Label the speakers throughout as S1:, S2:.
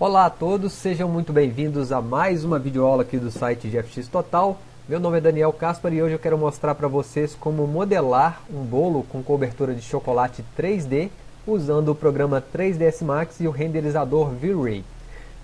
S1: Olá a todos, sejam muito bem-vindos a mais uma videoaula aqui do site GFX Total. Meu nome é Daniel Caspar e hoje eu quero mostrar para vocês como modelar um bolo com cobertura de chocolate 3D usando o programa 3ds Max e o renderizador V-Ray.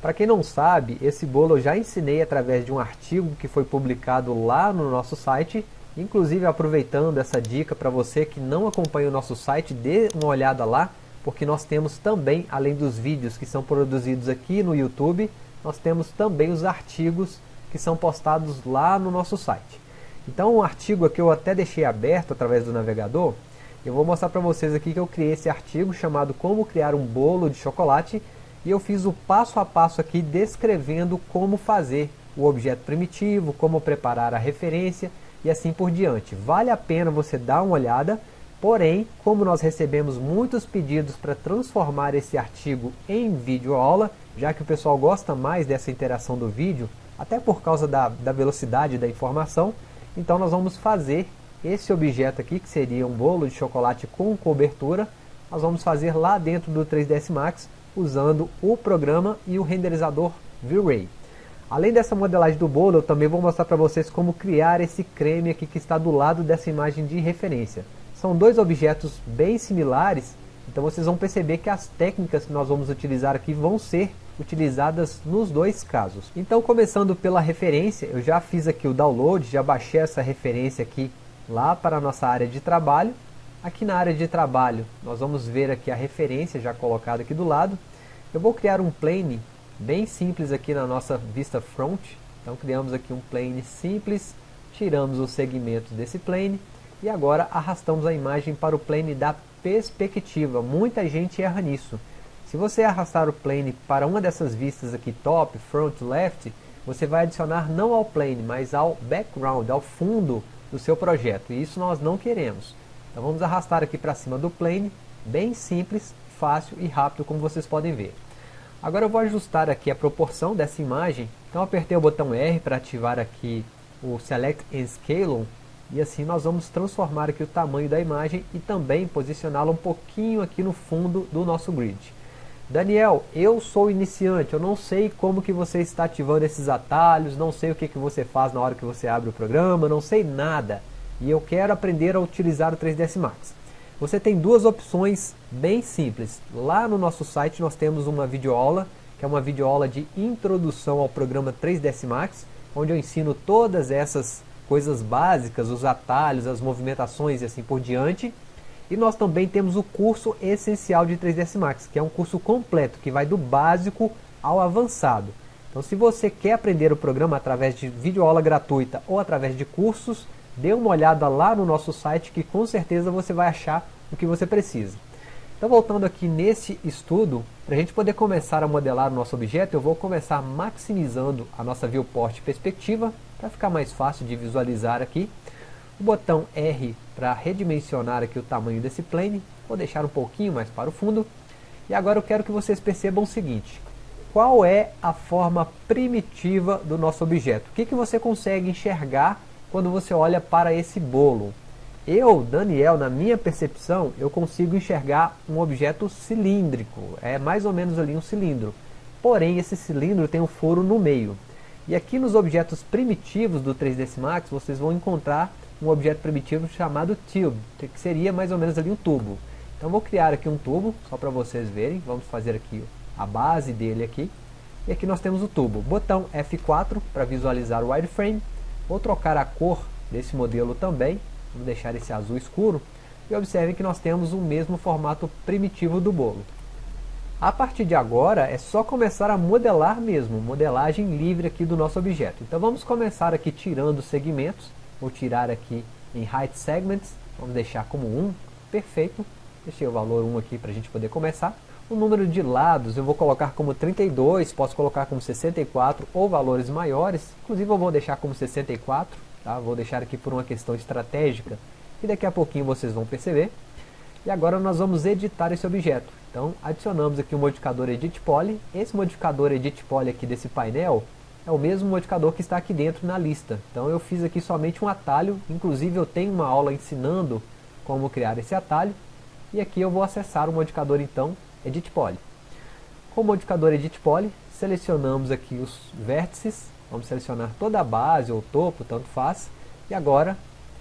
S1: Para quem não sabe, esse bolo eu já ensinei através de um artigo que foi publicado lá no nosso site. Inclusive aproveitando essa dica para você que não acompanha o nosso site, dê uma olhada lá porque nós temos também, além dos vídeos que são produzidos aqui no YouTube, nós temos também os artigos que são postados lá no nosso site. Então um artigo aqui eu até deixei aberto através do navegador, eu vou mostrar para vocês aqui que eu criei esse artigo chamado Como Criar um Bolo de Chocolate, e eu fiz o passo a passo aqui descrevendo como fazer o objeto primitivo, como preparar a referência e assim por diante. Vale a pena você dar uma olhada, Porém, como nós recebemos muitos pedidos para transformar esse artigo em videoaula, já que o pessoal gosta mais dessa interação do vídeo, até por causa da, da velocidade da informação, então nós vamos fazer esse objeto aqui, que seria um bolo de chocolate com cobertura, nós vamos fazer lá dentro do 3ds Max, usando o programa e o renderizador V-Ray. Além dessa modelagem do bolo, eu também vou mostrar para vocês como criar esse creme aqui que está do lado dessa imagem de referência. São dois objetos bem similares, então vocês vão perceber que as técnicas que nós vamos utilizar aqui vão ser utilizadas nos dois casos. Então começando pela referência, eu já fiz aqui o download, já baixei essa referência aqui lá para a nossa área de trabalho. Aqui na área de trabalho, nós vamos ver aqui a referência já colocada aqui do lado. Eu vou criar um plane bem simples aqui na nossa vista front. Então criamos aqui um plane simples, tiramos os segmentos desse plane e agora arrastamos a imagem para o plane da perspectiva. Muita gente erra nisso. Se você arrastar o plane para uma dessas vistas aqui, top, front, left, você vai adicionar não ao plane, mas ao background, ao fundo do seu projeto. E isso nós não queremos. Então vamos arrastar aqui para cima do plane, bem simples, fácil e rápido, como vocês podem ver. Agora eu vou ajustar aqui a proporção dessa imagem. Então apertei o botão R para ativar aqui o Select and Scale e assim nós vamos transformar aqui o tamanho da imagem e também posicioná-la um pouquinho aqui no fundo do nosso grid. Daniel, eu sou iniciante, eu não sei como que você está ativando esses atalhos, não sei o que, que você faz na hora que você abre o programa, não sei nada. E eu quero aprender a utilizar o 3ds Max. Você tem duas opções bem simples. Lá no nosso site nós temos uma videoaula, que é uma videoaula de introdução ao programa 3ds Max, onde eu ensino todas essas coisas básicas, os atalhos, as movimentações e assim por diante. E nós também temos o curso essencial de 3ds Max, que é um curso completo, que vai do básico ao avançado. Então se você quer aprender o programa através de videoaula gratuita ou através de cursos, dê uma olhada lá no nosso site que com certeza você vai achar o que você precisa. Então voltando aqui nesse estudo, para a gente poder começar a modelar o nosso objeto, eu vou começar maximizando a nossa viewport perspectiva, para ficar mais fácil de visualizar aqui. O botão R para redimensionar aqui o tamanho desse plane, vou deixar um pouquinho mais para o fundo. E agora eu quero que vocês percebam o seguinte, qual é a forma primitiva do nosso objeto? O que, que você consegue enxergar quando você olha para esse bolo? Eu, Daniel, na minha percepção, eu consigo enxergar um objeto cilíndrico, é mais ou menos ali um cilindro. Porém, esse cilindro tem um furo no meio. E aqui nos objetos primitivos do 3ds Max, vocês vão encontrar um objeto primitivo chamado tube, que seria mais ou menos ali um tubo. Então vou criar aqui um tubo, só para vocês verem, vamos fazer aqui a base dele aqui. E aqui nós temos o tubo. Botão F4 para visualizar o wireframe. Vou trocar a cor desse modelo também, vamos deixar esse azul escuro. E observem que nós temos o mesmo formato primitivo do bolo. A partir de agora é só começar a modelar mesmo, modelagem livre aqui do nosso objeto. Então vamos começar aqui tirando segmentos, vou tirar aqui em Height Segments, vamos deixar como 1, perfeito. Deixei o valor 1 aqui para a gente poder começar. O número de lados eu vou colocar como 32, posso colocar como 64 ou valores maiores. Inclusive eu vou deixar como 64, tá? vou deixar aqui por uma questão estratégica, e daqui a pouquinho vocês vão perceber. E agora nós vamos editar esse objeto. Então adicionamos aqui o modificador Edit Poly. Esse modificador Edit Poly aqui desse painel é o mesmo modificador que está aqui dentro na lista. Então eu fiz aqui somente um atalho, inclusive eu tenho uma aula ensinando como criar esse atalho. E aqui eu vou acessar o modificador então Edit Poly. Com o modificador Edit Poly, selecionamos aqui os vértices, vamos selecionar toda a base ou topo, tanto faz, e agora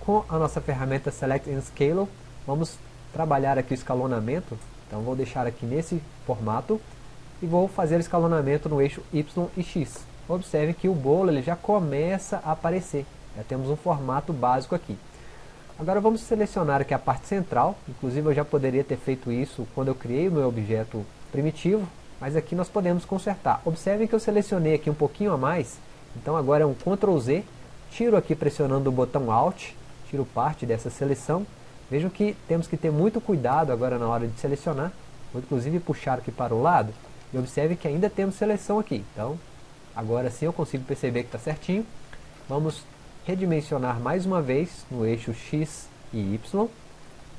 S1: com a nossa ferramenta Select and Scale, vamos trabalhar aqui o escalonamento, então vou deixar aqui nesse formato, e vou fazer o escalonamento no eixo Y e X. Observe que o bolo ele já começa a aparecer, já temos um formato básico aqui. Agora vamos selecionar aqui a parte central, inclusive eu já poderia ter feito isso quando eu criei o meu objeto primitivo, mas aqui nós podemos consertar. Observe que eu selecionei aqui um pouquinho a mais, então agora é um Ctrl Z, tiro aqui pressionando o botão Alt, tiro parte dessa seleção. Vejam que temos que ter muito cuidado agora na hora de selecionar, vou inclusive puxar aqui para o lado, e observe que ainda temos seleção aqui, então agora sim eu consigo perceber que está certinho. Vamos redimensionar mais uma vez no eixo X e Y.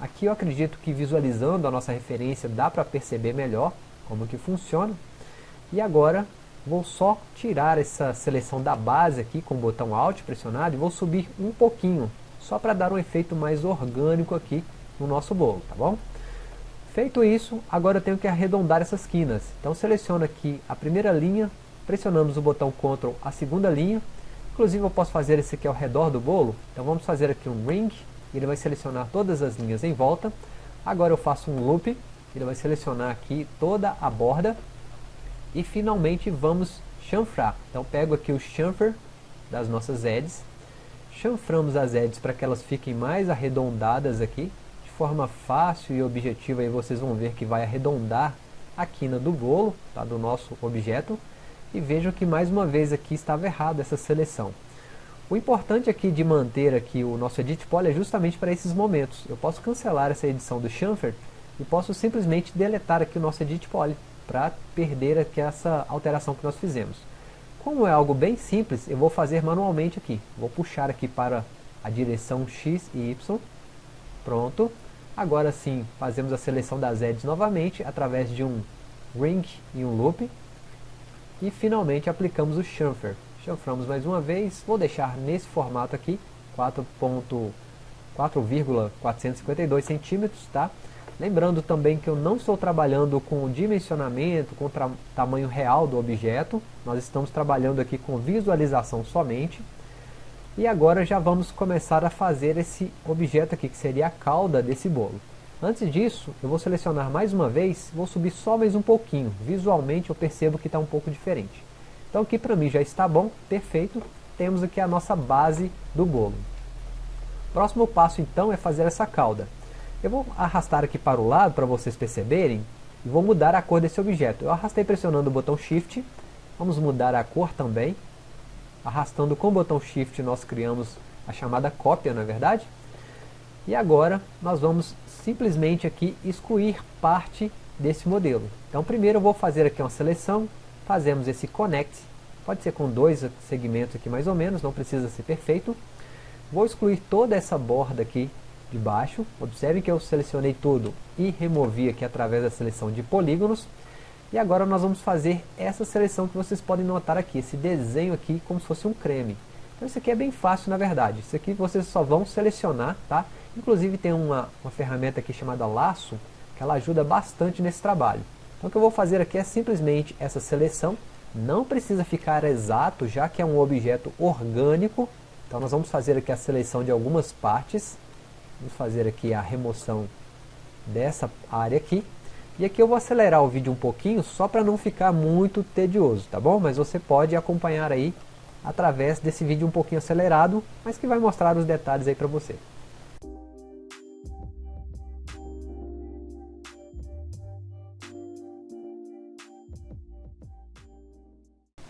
S1: Aqui eu acredito que visualizando a nossa referência dá para perceber melhor como que funciona. E agora vou só tirar essa seleção da base aqui com o botão Alt pressionado e vou subir um pouquinho, só para dar um efeito mais orgânico aqui no nosso bolo, tá bom? Feito isso, agora eu tenho que arredondar essas quinas. Então seleciono aqui a primeira linha, pressionamos o botão Ctrl a segunda linha, Inclusive eu posso fazer esse aqui ao redor do bolo. Então vamos fazer aqui um ring. Ele vai selecionar todas as linhas em volta. Agora eu faço um loop. Ele vai selecionar aqui toda a borda. E finalmente vamos chanfrar. Então pego aqui o chamfer das nossas edges. Chanframos as edges para que elas fiquem mais arredondadas aqui. De forma fácil e objetiva aí vocês vão ver que vai arredondar a quina do bolo, tá, do nosso objeto e vejam que mais uma vez aqui estava errado essa seleção. O importante aqui de manter aqui o nosso Edit Poly é justamente para esses momentos. Eu posso cancelar essa edição do chamfer e posso simplesmente deletar aqui o nosso Edit Poly para perder aqui essa alteração que nós fizemos. Como é algo bem simples, eu vou fazer manualmente aqui. Vou puxar aqui para a direção X e Y. Pronto. Agora sim, fazemos a seleção das edges novamente através de um ring e um loop. E finalmente aplicamos o chamfer. Chanframos mais uma vez, vou deixar nesse formato aqui, 4.452 centímetros, tá? Lembrando também que eu não estou trabalhando com dimensionamento, com tamanho real do objeto, nós estamos trabalhando aqui com visualização somente. E agora já vamos começar a fazer esse objeto aqui, que seria a cauda desse bolo. Antes disso, eu vou selecionar mais uma vez, vou subir só mais um pouquinho. Visualmente eu percebo que está um pouco diferente. Então aqui para mim já está bom, perfeito. Temos aqui a nossa base do bolo. Próximo passo então é fazer essa cauda. Eu vou arrastar aqui para o lado para vocês perceberem e vou mudar a cor desse objeto. Eu arrastei pressionando o botão Shift, vamos mudar a cor também. Arrastando com o botão Shift nós criamos a chamada cópia, na é verdade? E agora nós vamos simplesmente aqui excluir parte desse modelo. Então primeiro eu vou fazer aqui uma seleção, fazemos esse connect, pode ser com dois segmentos aqui mais ou menos, não precisa ser perfeito. Vou excluir toda essa borda aqui de baixo, observe que eu selecionei tudo e removi aqui através da seleção de polígonos. E agora nós vamos fazer essa seleção que vocês podem notar aqui, esse desenho aqui como se fosse um creme. Então isso aqui é bem fácil na verdade, isso aqui vocês só vão selecionar, tá? Inclusive tem uma, uma ferramenta aqui chamada Laço, que ela ajuda bastante nesse trabalho. Então o que eu vou fazer aqui é simplesmente essa seleção, não precisa ficar exato, já que é um objeto orgânico, então nós vamos fazer aqui a seleção de algumas partes, vamos fazer aqui a remoção dessa área aqui, e aqui eu vou acelerar o vídeo um pouquinho, só para não ficar muito tedioso, tá bom? Mas você pode acompanhar aí através desse vídeo um pouquinho acelerado, mas que vai mostrar os detalhes aí para você.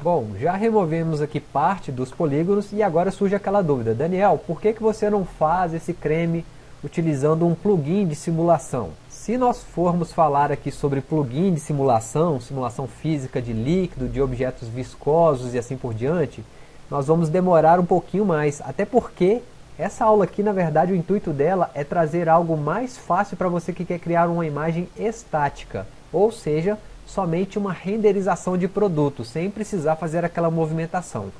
S1: Bom, já removemos aqui parte dos polígonos e agora surge aquela dúvida. Daniel, por que, que você não faz esse creme utilizando um plugin de simulação? Se nós formos falar aqui sobre plugin de simulação, simulação física de líquido, de objetos viscosos e assim por diante, nós vamos demorar um pouquinho mais, até porque essa aula aqui, na verdade, o intuito dela é trazer algo mais fácil para você que quer criar uma imagem estática, ou seja, somente uma renderização de produto, sem precisar fazer aquela movimentação.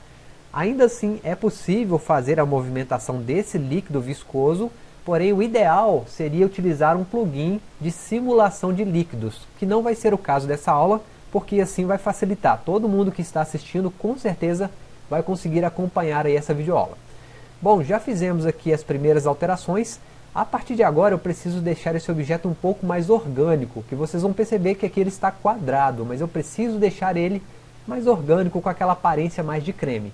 S1: Ainda assim, é possível fazer a movimentação desse líquido viscoso, porém o ideal seria utilizar um plugin de simulação de líquidos, que não vai ser o caso dessa aula, porque assim vai facilitar. Todo mundo que está assistindo com certeza vai conseguir acompanhar aí essa videoaula. Bom, já fizemos aqui as primeiras alterações, a partir de agora eu preciso deixar esse objeto um pouco mais orgânico, que vocês vão perceber que aqui ele está quadrado, mas eu preciso deixar ele mais orgânico com aquela aparência mais de creme.